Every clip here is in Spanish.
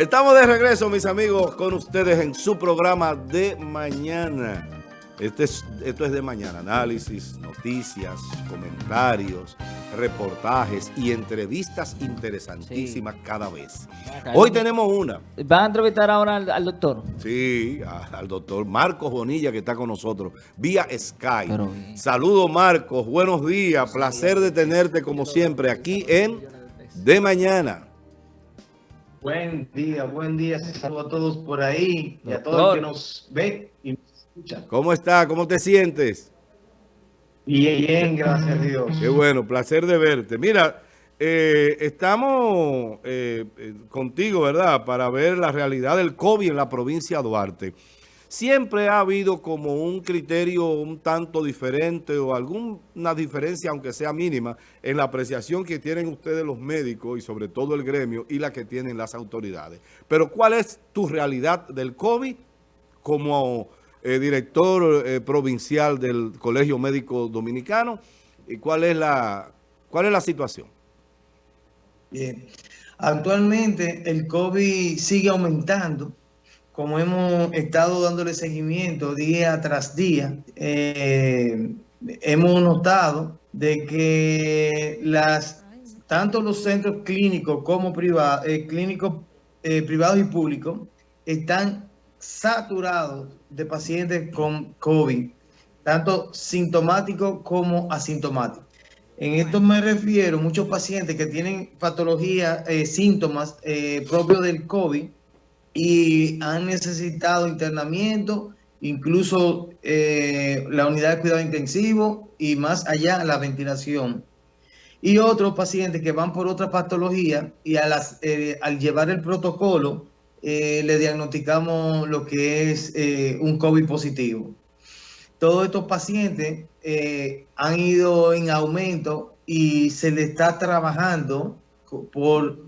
Estamos de regreso, mis amigos, con ustedes en su programa de mañana. Este es, esto es de mañana, análisis, noticias, comentarios, reportajes y entrevistas interesantísimas cada vez. Hoy tenemos una. ¿Van a entrevistar ahora al, doctor? Sí, al doctor Marcos Bonilla que está con nosotros vía Skype. Saludos Marcos, buenos días, placer de tenerte como siempre aquí en De Mañana. Buen día, buen día. Saludos a todos por ahí y a todos los que nos ven y nos escuchan. ¿Cómo está? ¿Cómo te sientes? Bien, bien, gracias a Dios. Qué bueno, placer de verte. Mira, eh, estamos eh, eh, contigo, ¿verdad? Para ver la realidad del COVID en la provincia de Duarte siempre ha habido como un criterio un tanto diferente o alguna diferencia, aunque sea mínima, en la apreciación que tienen ustedes los médicos y sobre todo el gremio y la que tienen las autoridades. Pero ¿cuál es tu realidad del COVID como eh, director eh, provincial del Colegio Médico Dominicano? ¿Y cuál es la, cuál es la situación? Bien. Actualmente el COVID sigue aumentando como hemos estado dándole seguimiento día tras día, eh, hemos notado de que las tanto los centros clínicos como privados, eh, clínicos eh, privados y públicos están saturados de pacientes con COVID, tanto sintomáticos como asintomáticos. En esto me refiero muchos pacientes que tienen patologías, síntomas propios del COVID, y han necesitado internamiento, incluso eh, la unidad de cuidado intensivo y más allá la ventilación. Y otros pacientes que van por otra patología y eh, al llevar el protocolo eh, le diagnosticamos lo que es un COVID positivo. Todos estos pacientes han ido en aumento y se le está trabajando por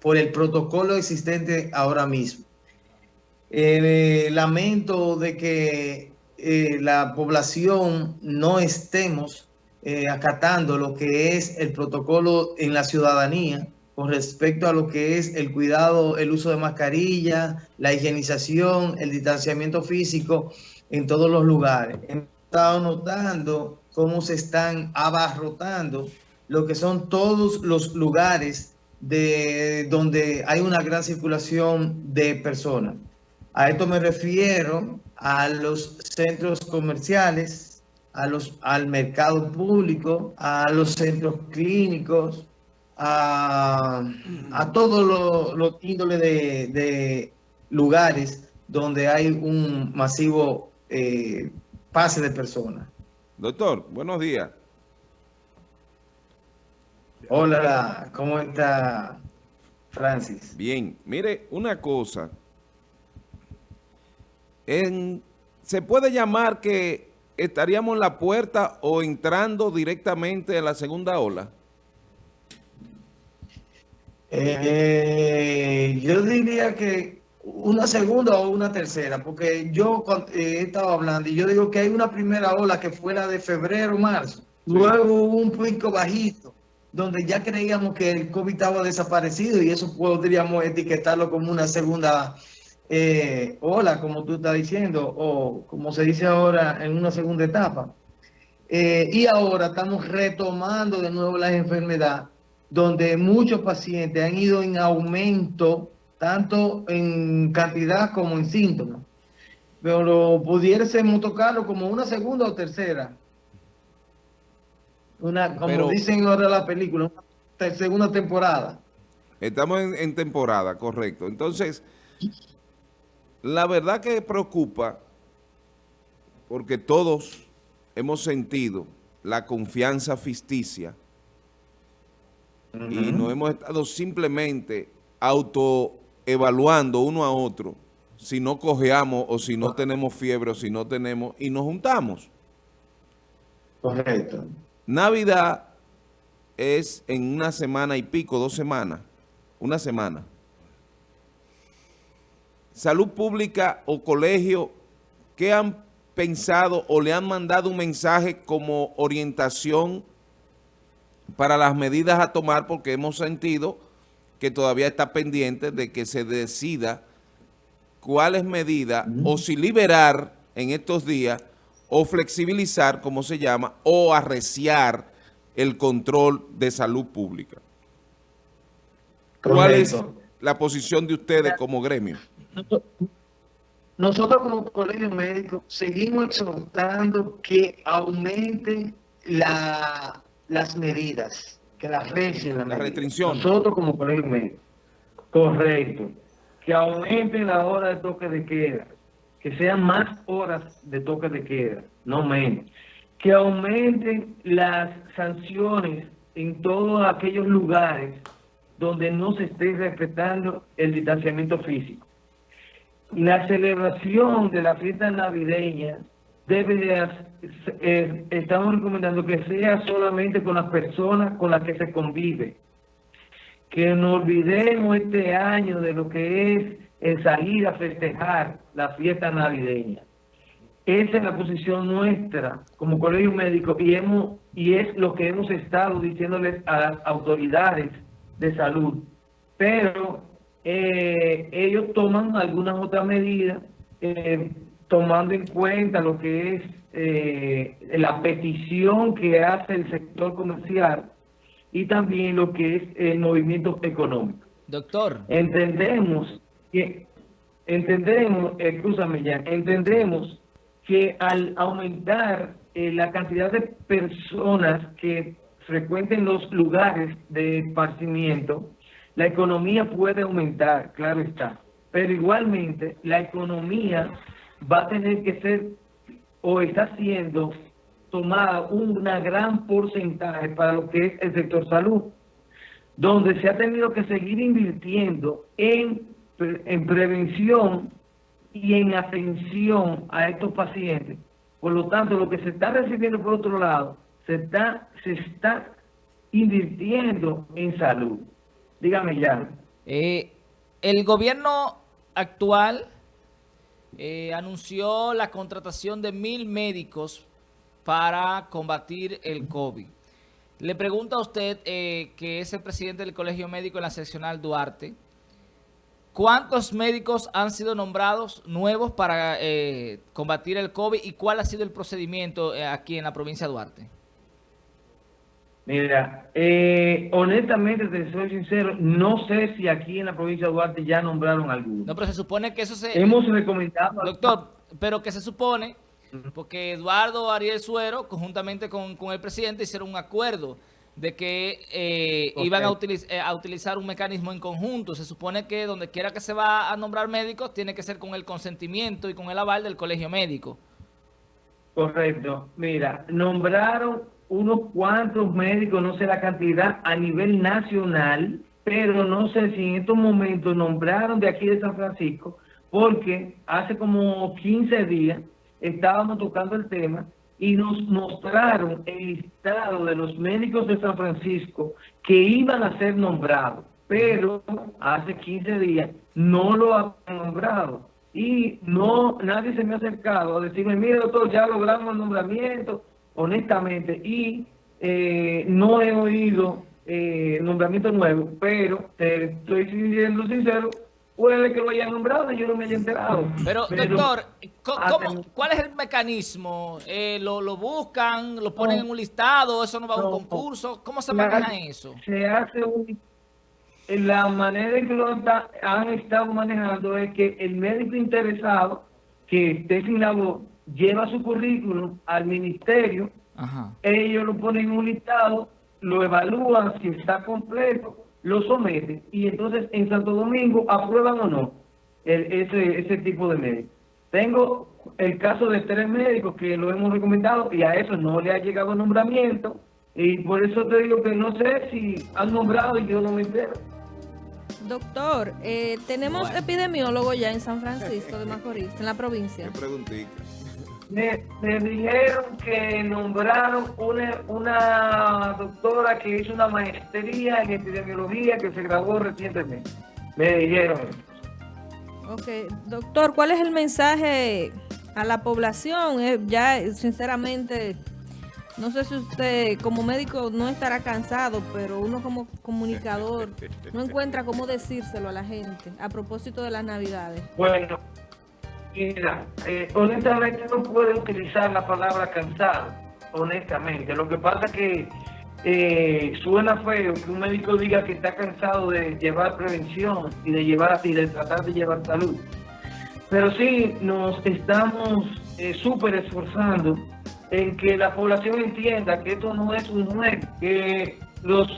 por el protocolo existente ahora mismo. Eh, lamento de que eh, la población no estemos eh, acatando lo que es el protocolo en la ciudadanía con respecto a lo que es el cuidado, el uso de mascarilla, la higienización, el distanciamiento físico en todos los lugares. Hemos estado notando cómo se están abarrotando lo que son todos los lugares de donde hay una gran circulación de personas. A esto me refiero a los centros comerciales, a los, al mercado público, a los centros clínicos, a, a todos los índoles de, lugares donde hay un masivo eh, pase de personas. Doctor, buenos días. Hola, ¿cómo está Francis? Bien, mire, una cosa. ¿Se puede llamar que estaríamos en la puerta o entrando directamente en la segunda ola? Eh, yo diría que una segunda o una tercera, porque yo eh, he estado hablando y yo digo que hay una primera ola que fue la de febrero, marzo, luego hubo un pico bajito, donde ya creíamos que el COVID estaba desaparecido y eso podríamos etiquetarlo como una segunda eh, ola, como tú estás diciendo, o como se dice ahora, en una segunda etapa. Eh, y ahora estamos retomando de nuevo la enfermedad, donde muchos pacientes han ido en aumento, tanto en cantidad como en síntomas. Pero pudiésemos tocarlo como una segunda o tercera una, como dicen ahora la película, una segunda temporada. Estamos en, temporada, correcto. Entonces, la verdad que preocupa, porque todos hemos sentido la confianza ficticia y no hemos estado simplemente autoevaluando uno a otro si no cojeamos o si no tenemos fiebre o si no tenemos y nos juntamos. Correcto. Navidad es en una semana y pico, dos semanas, una semana. Salud pública o colegio, ¿qué han pensado o le han mandado un mensaje como orientación para las medidas a tomar? Porque hemos sentido que todavía está pendiente de que se decida cuáles medidas o si liberar en estos días o flexibilizar, como se llama, o arreciar el control de salud pública. ¿Cuál es la posición de ustedes como gremio? Nosotros como colegio médico seguimos exhortando que aumenten las medidas, que las restricciones. La restricción. Nosotros como colegio médico. Correcto. Que aumenten la hora de toque de queda, que sean más horas de toque de queda, no menos. Que aumenten las sanciones en todos aquellos lugares donde no se esté respetando el distanciamiento físico. La celebración de la fiesta navideña debe de, eh, estamos recomendando que sea solamente con las personas con las que se convive. Que no olvidemos este año de lo que es el salir a festejar la fiesta navideña. Esa es la posición nuestra como colegio médico y, hemos, y es lo que hemos estado diciéndoles a las autoridades de salud. Pero eh, ellos toman algunas otras medidas eh, tomando en cuenta lo que es eh, la petición que hace el sector comercial y también lo que es el movimiento económico. Doctor. Entendemos que, entendemos, escúchame ya, entendemos que al aumentar la cantidad de personas que frecuenten los lugares de esparcimiento, la economía puede aumentar, claro está. Pero igualmente la economía va a tener que ser o está siendo tomada una gran porcentaje para lo que es el sector salud, donde se ha tenido que seguir invirtiendo en, en prevención y en atención a estos pacientes. Por lo tanto, lo que se está recibiendo por otro lado se está, se está invirtiendo en salud. Dígame ya. Eh, el gobierno actual eh, anunció la contratación de mil médicos para combatir el COVID. Le pregunto a usted, eh, que es el presidente del Colegio Médico en la seccional Duarte, ¿cuántos médicos han sido nombrados nuevos para combatir el COVID y cuál ha sido el procedimiento aquí en la provincia de Duarte? Mira, eh, honestamente, te soy sincero, no sé si aquí en la provincia de Duarte ya nombraron alguno. No, pero se supone que eso se... Hemos recomendado... Doctor, pero que se supone, porque Eduardo Ariel Suero, conjuntamente con, el presidente, hicieron un acuerdo de que eh, iban a, eh, a, utilizar un mecanismo en conjunto. Se supone que donde quiera que se va a nombrar médicos, tiene que ser con el consentimiento y con el aval del colegio médico. Correcto. Mira, nombraron unos cuantos médicos, no sé la cantidad, a nivel nacional, pero no sé si en estos momentos nombraron de aquí de San Francisco, porque hace como 15 días estábamos tocando el tema y nos mostraron el listado de los médicos de San Francisco que iban a ser nombrados, pero hace 15 días no lo han nombrado. Y no nadie se me ha acercado a decirme, mire doctor, ya logramos el nombramiento, honestamente, y eh, no he oído eh, nombramiento nuevo, pero te estoy siendo sincero, puede que lo hayan nombrado y yo no me haya enterado. Pero, doctor, ¿cómo, ¿cuál es el mecanismo? Eh, ¿lo, ¿lo, buscan, lo ponen en un listado, eso no va a un concurso? ¿Cómo se maneja eso? Se hace un... La manera en que lo han estado manejando es que el médico interesado que esté sin la voz lleva su currículum al ministerio, ellos lo ponen en un listado, lo evalúan si está completo, lo someten y entonces en Santo Domingo aprueban o no ese, ese tipo de médico. Tengo el caso de tres médicos que lo hemos recomendado y a eso no le ha llegado nombramiento y por eso te digo que no sé si han nombrado y yo no me entero. Doctor, eh, tenemos epidemiólogo ya en San Francisco de Macorís, en la provincia. Qué me, dijeron que nombraron una, una doctora que hizo una maestría en epidemiología que se graduó recientemente. Me dijeron. Ok, doctor, ¿cuál es el mensaje a la población? Eh, ya, sinceramente, No sé si usted como médico no estará cansado, pero uno como comunicador no encuentra cómo decírselo a la gente a propósito de las navidades. Bueno, mira, eh, honestamente no puedo utilizar la palabra cansado, honestamente. Lo que pasa es que eh, suena feo que un médico diga que está cansado de llevar prevención y de llevar y de tratar de llevar salud. Pero sí nos estamos eh, súper esforzando en que la población entienda que esto no es un juego, que los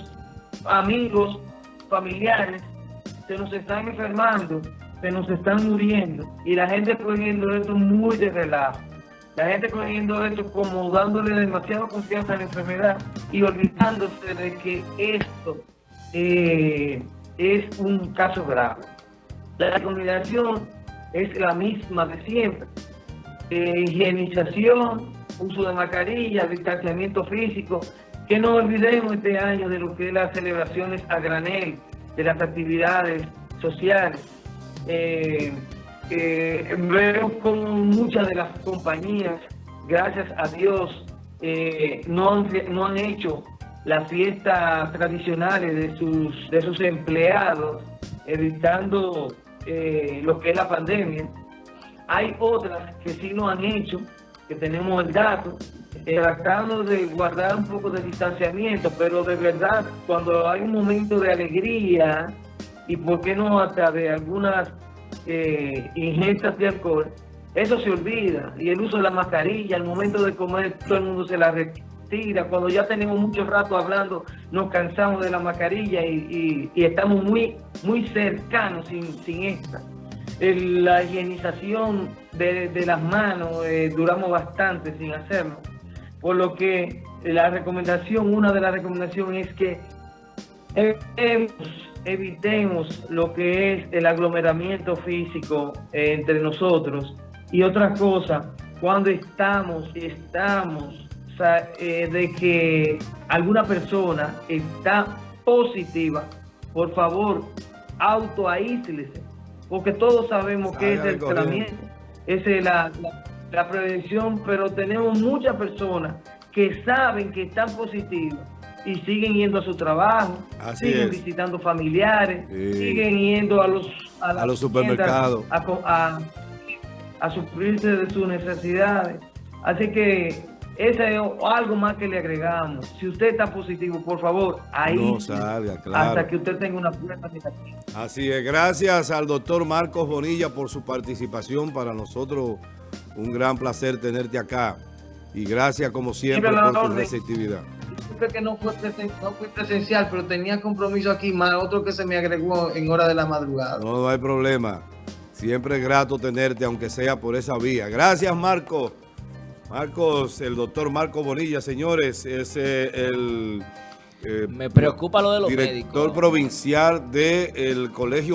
amigos, familiares, se nos están enfermando, se nos están muriendo y la gente cogiendo esto muy de relajo. La gente cogiendo esto como dándole demasiada confianza a la enfermedad y olvidándose de que esto eh, es un caso grave. La recomendación es la misma de siempre. Eh, higienización, uso de mascarilla, distanciamiento físico, que no olvidemos este año de lo que es las celebraciones a granel, de las actividades sociales. Eh, eh, veo como muchas de las compañías, gracias a Dios, eh, no, han, no han hecho las fiestas tradicionales de sus, de sus empleados, evitando eh, lo que es la pandemia. Hay otras que sí lo han hecho, que tenemos el dato, eh, tratando de guardar un poco de distanciamiento, pero de verdad, cuando hay un momento de alegría, y por qué no hasta de algunas eh, ingestas de alcohol, eso se olvida. Y el uso de la mascarilla, al momento de comer, todo el mundo se la retira. Cuando ya tenemos mucho rato hablando, nos cansamos de la mascarilla y, estamos muy, muy cercanos sin, sin esta. La higienización de, de las manos, eh, duramos bastante sin hacerlo. Por lo que la recomendación, una de las recomendaciones es que evitemos, evitemos lo que es el aglomeramiento físico eh, entre nosotros. Y otra cosa, cuando estamos, estamos, o sea, eh, de que alguna persona está positiva, por favor, autoaíslese, porque todos sabemos que es el tratamiento, es la, la, la prevención, pero tenemos muchas personas que saben que están positivas y siguen yendo a su trabajo, Así siguen es. visitando familiares, Sí. siguen yendo a los, a los supermercados. A, a, a suplirse de sus necesidades. Así que ese es algo más que le agregamos. Si usted está positivo, por favor, ahí No salga, claro. hasta que usted tenga una prueba negativa. Así es, gracias al doctor Marcos Bonilla por su participación. Para nosotros un gran placer tenerte acá. Y gracias como siempre por tu receptividad. Disculpe que no fue, no fui presencial, pero tenía compromiso aquí, más otro que se me agregó en hora de la madrugada. No, no hay problema. Siempre es grato tenerte, aunque sea por esa vía. Gracias, Marcos. Marcos, el doctor Marcos Bonilla, señores, es eh, el eh, Me preocupa lo de los director médicos. provincial del Colegio